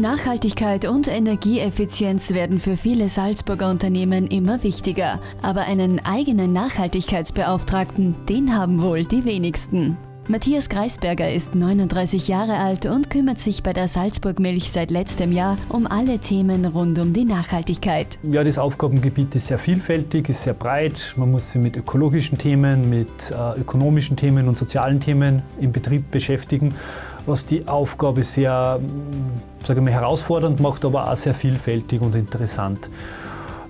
Nachhaltigkeit und Energieeffizienz werden für viele Salzburger Unternehmen immer wichtiger. Aber einen eigenen Nachhaltigkeitsbeauftragten, den haben wohl die wenigsten. Matthias Greisberger ist 39 Jahre alt und kümmert sich bei der Salzburg Milch seit letztem Jahr um alle Themen rund um die Nachhaltigkeit. Ja, das Aufgabengebiet ist sehr vielfältig, ist sehr breit. Man muss sich mit ökologischen Themen, mit äh, ökonomischen Themen und sozialen Themen im Betrieb beschäftigen, was die Aufgabe sehr sage ich herausfordernd macht, aber auch sehr vielfältig und interessant.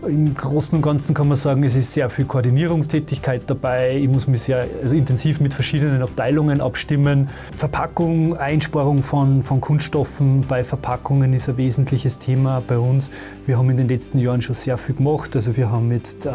Im Großen und Ganzen kann man sagen, es ist sehr viel Koordinierungstätigkeit dabei. Ich muss mich sehr also intensiv mit verschiedenen Abteilungen abstimmen. Verpackung, Einsparung von, von Kunststoffen bei Verpackungen ist ein wesentliches Thema bei uns. Wir haben in den letzten Jahren schon sehr viel gemacht. Also wir haben jetzt äh,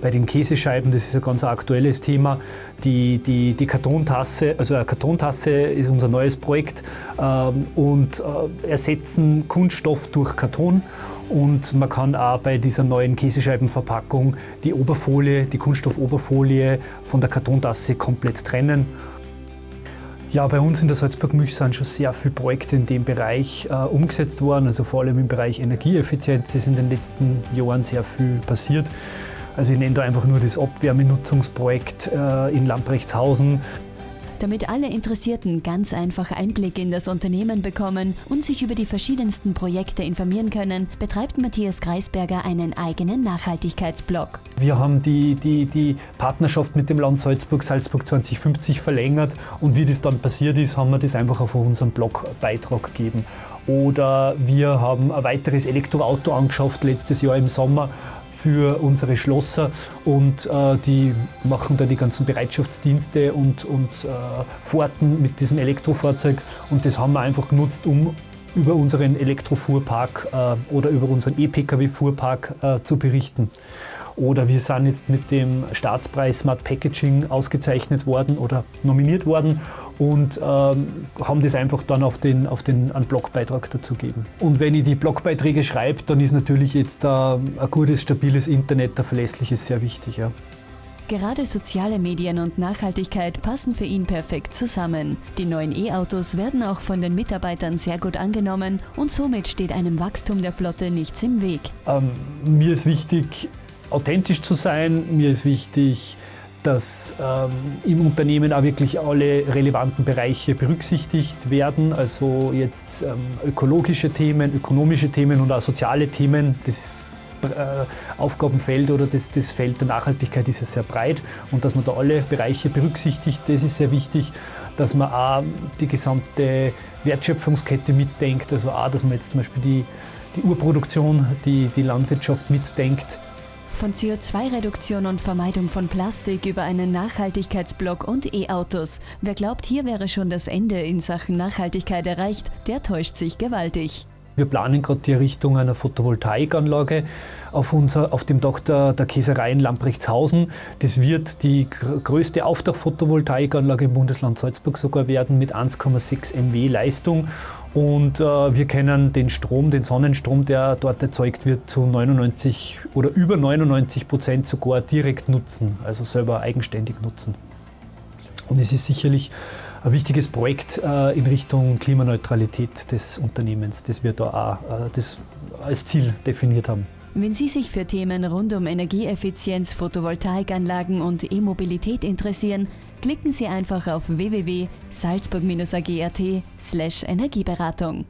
bei den Käsescheiben, das ist ein ganz aktuelles Thema, die, die, die Kartontasse, also eine Kartontasse ist unser neues Projekt ähm, und äh, ersetzen Kunststoff durch Karton. Und man kann auch bei dieser neuen Käsescheibenverpackung die Oberfolie, die Kunststoffoberfolie von der Kartontasse komplett trennen. Ja, bei uns in der Salzburg Milch sind schon sehr viele Projekte in dem Bereich äh, umgesetzt worden. Also vor allem im Bereich Energieeffizienz ist in den letzten Jahren sehr viel passiert. Also ich nenne da einfach nur das Abwärmenutzungsprojekt äh, in Lamprechtshausen. Damit alle Interessierten ganz einfach Einblick in das Unternehmen bekommen und sich über die verschiedensten Projekte informieren können, betreibt Matthias Greisberger einen eigenen Nachhaltigkeitsblog. Wir haben die, die, die Partnerschaft mit dem Land Salzburg, Salzburg 2050 verlängert und wie das dann passiert ist, haben wir das einfach auf unserem Blogbeitrag gegeben. Oder wir haben ein weiteres Elektroauto angeschafft letztes Jahr im Sommer für unsere Schlosser und äh, die machen da die ganzen Bereitschaftsdienste und, und äh, Fahrten mit diesem Elektrofahrzeug und das haben wir einfach genutzt, um über unseren Elektrofuhrpark äh, oder über unseren E-Pkw-Fuhrpark äh, zu berichten. Oder wir sind jetzt mit dem Staatspreis Smart Packaging ausgezeichnet worden oder nominiert worden und ähm, haben das einfach dann auf den, auf den einen Blogbeitrag dazu gegeben. Und wenn ich die Blogbeiträge schreibe, dann ist natürlich jetzt äh, ein gutes, stabiles Internet, ein verlässliches sehr wichtig. Ja. Gerade soziale Medien und Nachhaltigkeit passen für ihn perfekt zusammen. Die neuen E-Autos werden auch von den Mitarbeitern sehr gut angenommen und somit steht einem Wachstum der Flotte nichts im Weg. Ähm, mir ist wichtig, authentisch zu sein. Mir ist wichtig, dass ähm, im Unternehmen auch wirklich alle relevanten Bereiche berücksichtigt werden. Also jetzt ähm, ökologische Themen, ökonomische Themen und auch soziale Themen. Das äh, Aufgabenfeld oder das, das Feld der Nachhaltigkeit ist ja sehr breit und dass man da alle Bereiche berücksichtigt, das ist sehr wichtig, dass man auch die gesamte Wertschöpfungskette mitdenkt, also auch, dass man jetzt zum Beispiel die, die Urproduktion, die, die Landwirtschaft mitdenkt. Von CO2-Reduktion und Vermeidung von Plastik über einen Nachhaltigkeitsblock und E-Autos. Wer glaubt, hier wäre schon das Ende in Sachen Nachhaltigkeit erreicht, der täuscht sich gewaltig. Wir planen gerade die Errichtung einer Photovoltaikanlage auf, unser, auf dem Dach der, der Käserei in Lamprechtshausen. Das wird die größte Aufdach-Photovoltaikanlage im Bundesland Salzburg sogar werden mit 1,6 MW Leistung. Und äh, wir können den Strom, den Sonnenstrom, der dort erzeugt wird, zu 99 oder über 99 Prozent sogar direkt nutzen, also selber eigenständig nutzen. Und es ist sicherlich ein wichtiges Projekt äh, in Richtung Klimaneutralität des Unternehmens, das wir da auch äh, das als Ziel definiert haben. Wenn Sie sich für Themen rund um Energieeffizienz, Photovoltaikanlagen und E-Mobilität interessieren, klicken Sie einfach auf www.salzburg-ag.at/energieberatung.